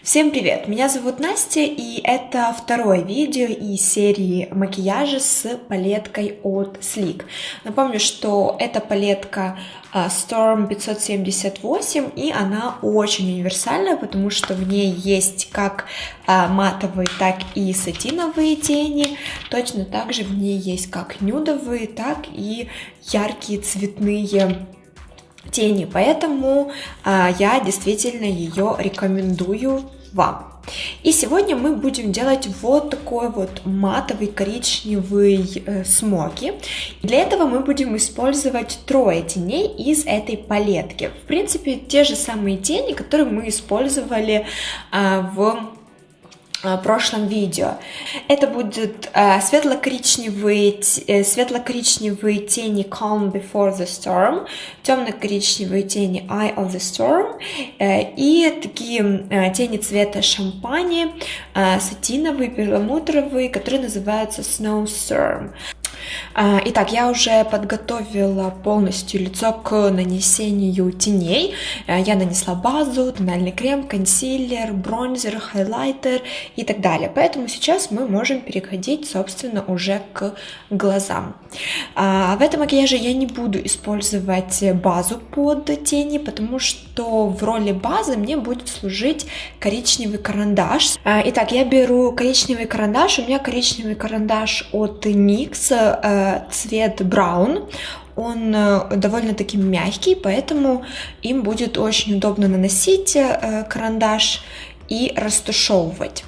Всем привет! Меня зовут Настя, и это второе видео из серии макияжа с палеткой от Sleek. Напомню, что эта палетка а, Storm 578, и она очень универсальная, потому что в ней есть как а, матовые, так и сатиновые тени. Точно так же в ней есть как нюдовые, так и яркие цветные тени, поэтому а, я действительно ее рекомендую вам. И сегодня мы будем делать вот такой вот матовый коричневый э, смоки. Для этого мы будем использовать трое теней из этой палетки. В принципе, те же самые тени, которые мы использовали э, в прошлом видео. Это будут э, светло-коричневые, э, светло-коричневые тени Calm Before the Storm, темно-коричневые тени Eye of the Storm э, и такие э, тени цвета шампани, э, сатиновые, перламутровые, которые называются Snowstorm. А, итак, я уже подготовила полностью лицо к нанесению теней. А, я нанесла базу, тональный крем, консилер, бронзер, хайлайтер и так далее. Поэтому сейчас мы можем переходить, собственно, уже к глазам. А, в этом макияже я не буду использовать базу под тени, потому что в роли базы мне будет служить коричневый карандаш. Итак, я беру коричневый карандаш. У меня коричневый карандаш от NYX Э, цвет браун, он э, довольно-таки мягкий, поэтому им будет очень удобно наносить э, карандаш и растушевывать.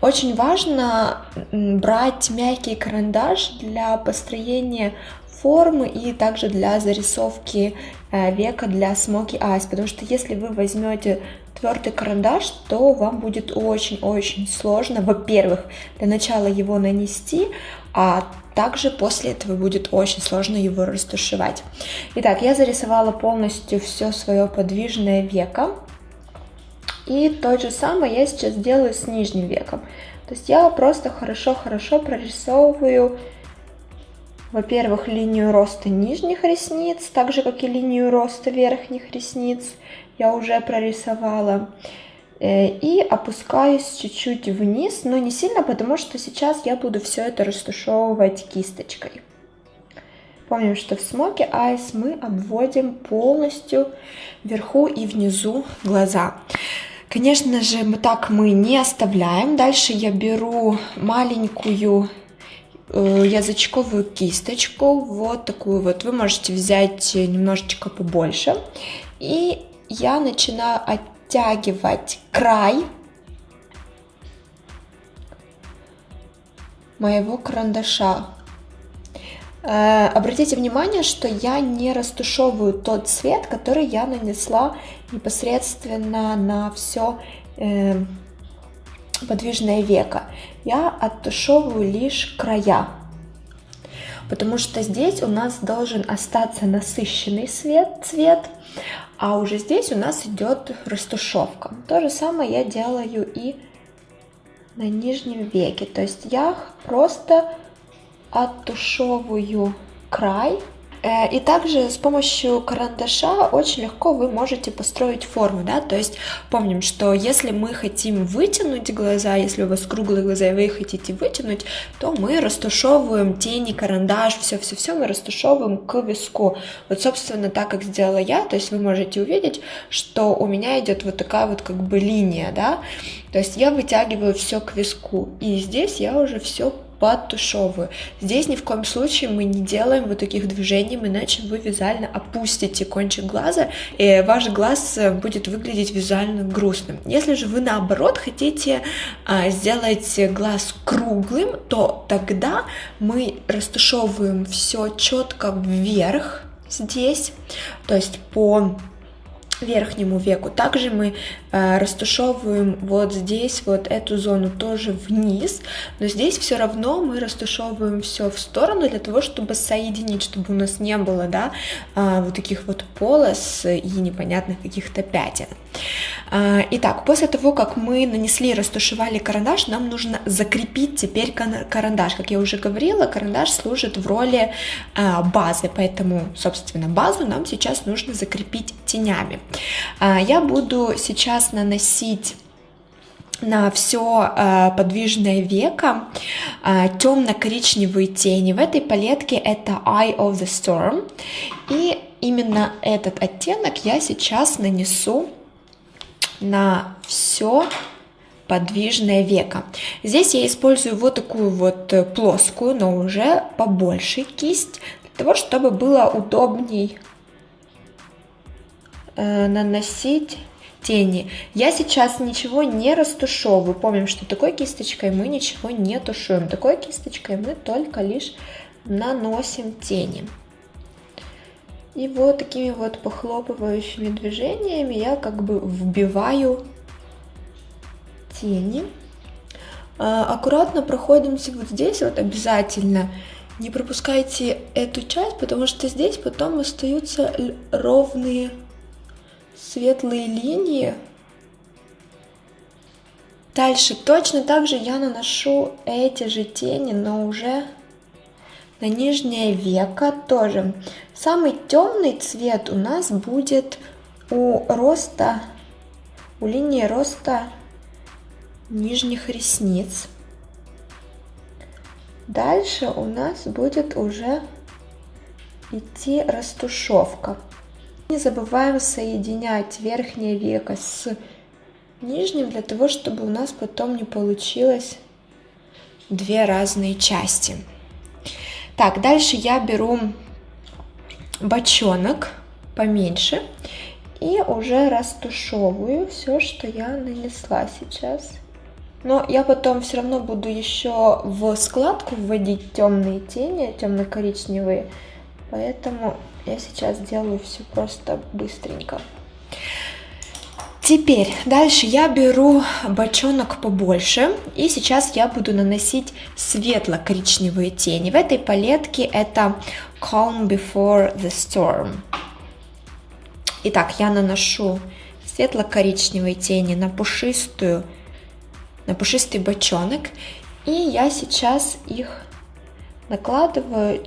Очень важно брать мягкий карандаш для построения формы и также для зарисовки века для smoky eyes, потому что если вы возьмете твердый карандаш, то вам будет очень-очень сложно, во-первых, для начала его нанести, а также после этого будет очень сложно его растушевать. Итак, я зарисовала полностью все свое подвижное веко. И то же самое я сейчас делаю с нижним веком. То есть я просто хорошо-хорошо прорисовываю, во-первых, линию роста нижних ресниц, так же, как и линию роста верхних ресниц я уже прорисовала. Э, и опускаюсь чуть-чуть вниз, но не сильно, потому что сейчас я буду все это растушевывать кисточкой. Помним, что в Smoky Eyes мы обводим полностью вверху и внизу глаза. Конечно же, мы так мы не оставляем. Дальше я беру маленькую язычковую кисточку, вот такую вот. Вы можете взять немножечко побольше. И я начинаю оттягивать край моего карандаша. Э, обратите внимание, что я не растушевываю тот цвет, который я нанесла непосредственно на все э, подвижное веко. Я оттушевываю лишь края, потому что здесь у нас должен остаться насыщенный цвет, цвет а уже здесь у нас идет растушевка. То же самое я делаю и на нижнем веке. То есть я просто оттушевываю край и также с помощью карандаша очень легко вы можете построить форму, да, то есть помним, что если мы хотим вытянуть глаза, если у вас круглые глаза и вы их хотите вытянуть, то мы растушевываем тени, карандаш, все-все-все мы растушевываем к виску. Вот, собственно, так как сделала я, то есть вы можете увидеть, что у меня идет вот такая вот как бы линия, да, то есть я вытягиваю все к виску, и здесь я уже все подтушевываю. Здесь ни в коем случае мы не делаем вот таких движений, иначе вы визуально опустите кончик глаза, и ваш глаз э, будет выглядеть визуально грустным. Если же вы наоборот хотите а, сделать глаз круглым, то тогда мы растушевываем все четко вверх здесь, то есть по верхнему веку. Также мы растушевываем вот здесь вот эту зону тоже вниз, но здесь все равно мы растушевываем все в сторону для того, чтобы соединить, чтобы у нас не было, да, э, вот таких вот полос и непонятных каких-то пятен. Э, итак, после того, как мы нанесли, растушевали карандаш, нам нужно закрепить теперь карандаш. Как я уже говорила, карандаш служит в роли э, базы, поэтому, собственно, базу нам сейчас нужно закрепить тенями. А, я буду сейчас наносить на все э, подвижное веко э, темно-коричневые тени. В этой палетке это Eye of the Storm. И именно этот оттенок я сейчас нанесу на все подвижное веко. Здесь я использую вот такую вот э, плоскую, но уже побольше кисть, для того, чтобы было удобней э, наносить тени. Я сейчас ничего не растушевываю. Помним, что такой кисточкой мы ничего не тушуем. Такой кисточкой мы только лишь наносим тени. И вот такими вот похлопывающими движениями я как бы вбиваю тени. А, аккуратно проходимся вот здесь вот обязательно. Не пропускайте эту часть, потому что здесь потом остаются ровные светлые линии. Дальше точно так же я наношу эти же тени, но уже на нижнее веко тоже. Самый темный цвет у нас будет у роста, у линии роста нижних ресниц. Дальше у нас будет уже идти растушевка. Не забываем соединять верхнее веко с нижним, для того, чтобы у нас потом не получилось две разные части. Так, дальше я беру бочонок поменьше и уже растушевываю все, что я нанесла сейчас. Но я потом все равно буду еще в складку вводить темные тени, темно-коричневые, поэтому я сейчас делаю все просто быстренько. Теперь дальше я беру бочонок побольше и сейчас я буду наносить светло-коричневые тени. В этой палетке это Calm Before the Storm. Итак, я наношу светло-коричневые тени на пушистую, на пушистый бочонок и я сейчас их накладываю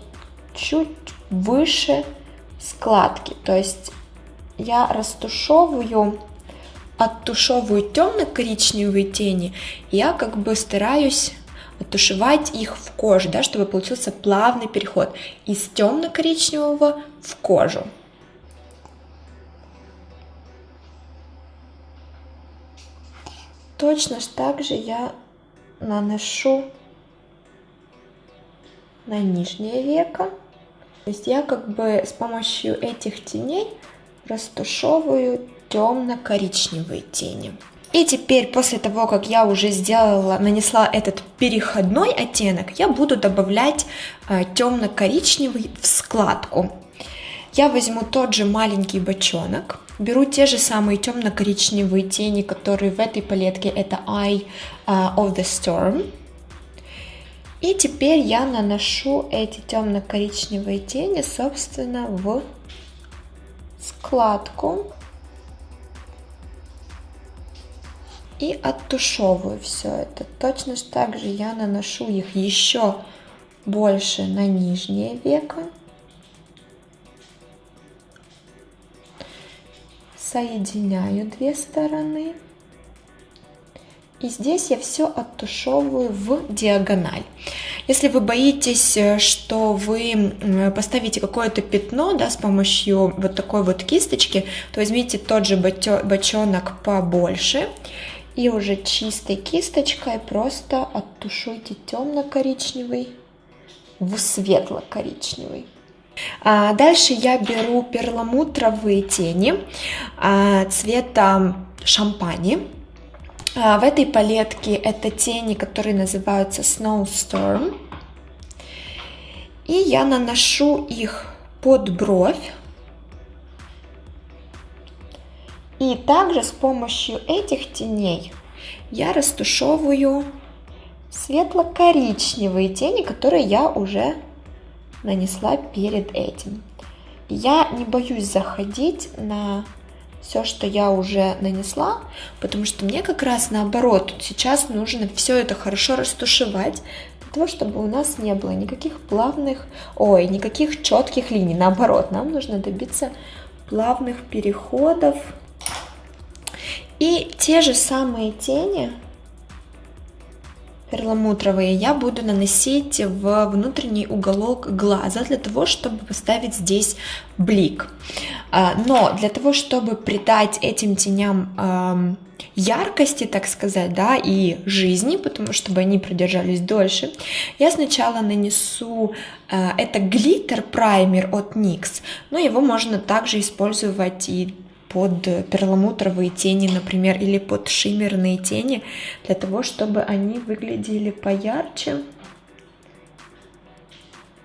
чуть выше складки. То есть я растушевываю, оттушевываю темно-коричневые тени, я как бы стараюсь оттушевать их в коже, да, чтобы получился плавный переход из темно-коричневого в кожу. Точно так же я наношу на нижнее веко. То есть я как бы с помощью этих теней растушевываю темно-коричневые тени. И теперь, после того, как я уже сделала, нанесла этот переходной оттенок, я буду добавлять э, темно-коричневый в складку. Я возьму тот же маленький бочонок, беру те же самые темно-коричневые тени, которые в этой палетке, это Eye э, of the Storm. И теперь я наношу эти темно-коричневые тени, собственно, в складку. И оттушевываю все это. Точно так же я наношу их еще больше на нижнее веко. Соединяю две стороны. И здесь я все оттушевываю в диагональ. Если вы боитесь, э, что вы поставите какое-то пятно да, с помощью вот такой вот кисточки, то возьмите тот же бочонок побольше и уже чистой кисточкой просто оттушуйте темно-коричневый в светло-коричневый. А дальше я беру перламутровые тени а, цвета шампани. А, в этой палетке это тени, которые называются Snowstorm. И я наношу их под бровь. И также с помощью этих теней я растушевываю светло-коричневые тени, которые я уже нанесла перед этим. Я не боюсь заходить на все, что я уже нанесла, потому что мне как раз наоборот, сейчас нужно все это хорошо растушевать, для того, чтобы у нас не было никаких плавных, ой, никаких четких линий, наоборот, нам нужно добиться плавных переходов. И те же самые тени перламутровые я буду наносить в внутренний уголок глаза для того, чтобы поставить здесь блик. А, но для того, чтобы придать этим теням яркости, так сказать, да, и жизни, потому чтобы они продержались дольше, я сначала нанесу а, это глиттер праймер от NYX, но его можно также использовать и под перламутровые тени, например, или под шиммерные тени, для того, чтобы они выглядели поярче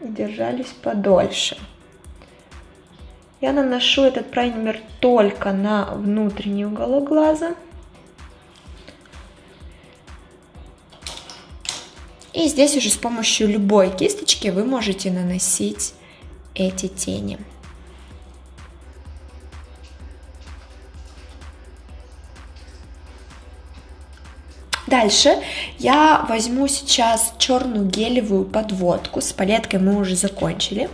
и держались подольше. Я наношу этот праймер только на внутренний уголок глаза. И здесь уже с помощью любой кисточки вы можете наносить эти тени. Дальше. Я возьму сейчас черную гелевую подводку, с палеткой мы уже закончили,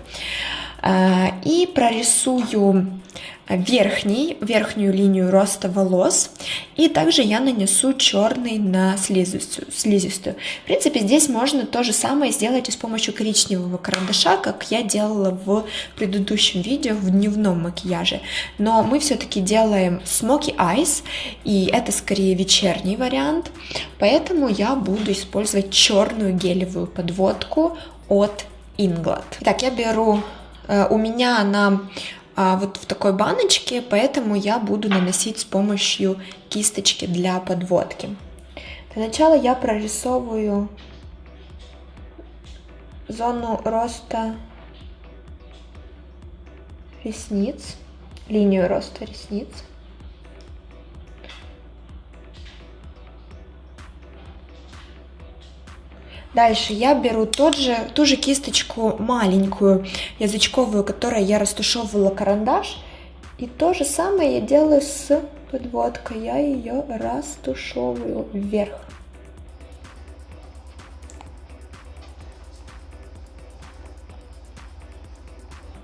и прорисую верхний, верхнюю линию роста волос. И также я нанесу черный на слизистую, слизистую. В принципе, здесь можно то же самое сделать и с помощью коричневого карандаша, как я делала в предыдущем видео в дневном макияже. Но мы все-таки делаем smoky eyes, и это скорее вечерний вариант. Поэтому я буду использовать черную гелевую подводку от Inglot. Так, я беру... Э, у меня она а, вот в такой баночке, поэтому я буду наносить с помощью кисточки для подводки. Для начала я прорисовываю зону роста ресниц, линию роста ресниц. Дальше я беру тот же, ту же кисточку маленькую, язычковую, которой я растушевывала карандаш. И то же самое я делаю с подводкой. Я ее растушевываю вверх.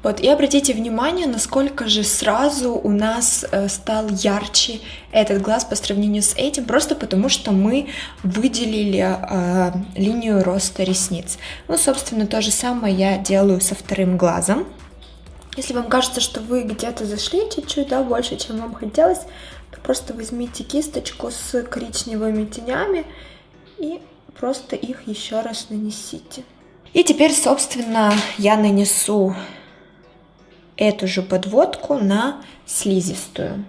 Вот, и обратите внимание, насколько же сразу у нас э, стал ярче этот глаз по сравнению с этим, просто потому что мы выделили э, линию роста ресниц. Ну, собственно, то же самое я делаю со вторым глазом. Если вам кажется, что вы где-то зашли чуть-чуть, да, больше, чем вам хотелось, то просто возьмите кисточку с коричневыми тенями и просто их еще раз нанесите. И теперь, собственно, я нанесу эту же подводку на слизистую.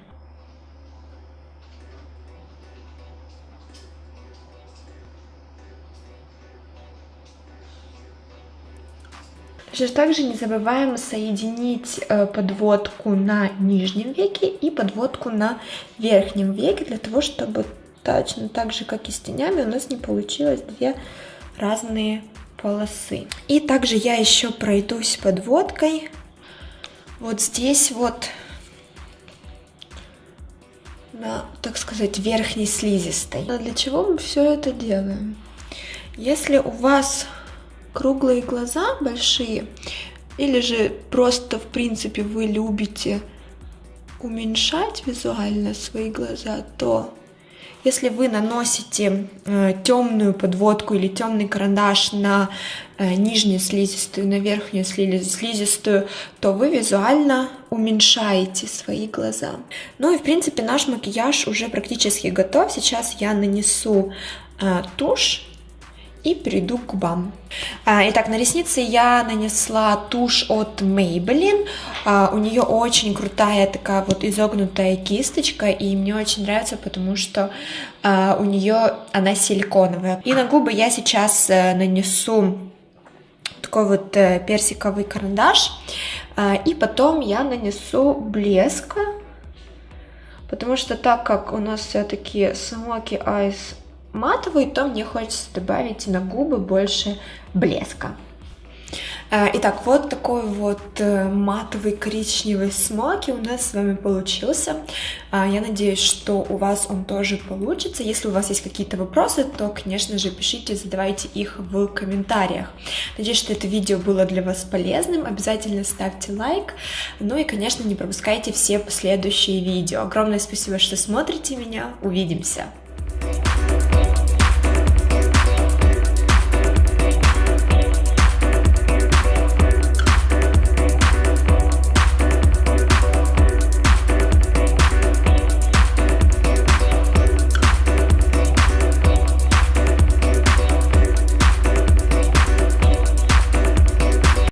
Также не забываем соединить э, подводку на нижнем веке и подводку на верхнем веке, для того, чтобы точно так же, как и с тенями, у нас не получилось две разные полосы. И также я еще пройдусь подводкой вот здесь вот на, так сказать, верхней слизистой. А для чего мы все это делаем? Если у вас круглые глаза большие, или же просто, в принципе, вы любите уменьшать визуально свои глаза, то если вы наносите э, темную подводку или темный карандаш на э, нижнюю слизистую, на верхнюю слизистую, то вы визуально уменьшаете свои глаза. Ну и в принципе наш макияж уже практически готов. Сейчас я нанесу э, тушь и перейду к губам. А, итак, на ресницы я нанесла тушь от Maybelline. А, у нее очень крутая такая вот изогнутая кисточка, и мне очень нравится, потому что а, у нее она силиконовая. И на губы я сейчас а, нанесу такой вот а, персиковый карандаш, и потом я нанесу блеск, потому что так как у нас все-таки Smoky Eyes матовый, то мне хочется добавить на губы больше блеска. Э, итак, вот такой вот э, матовый коричневый смоки у нас с вами получился. Э, я надеюсь, что у вас он тоже получится. Если у вас есть какие-то вопросы, то, конечно же, пишите, задавайте их в комментариях. Надеюсь, что это видео было для вас полезным. Обязательно ставьте лайк. Ну и, конечно, не пропускайте все последующие видео. Огромное спасибо, что смотрите меня. Увидимся!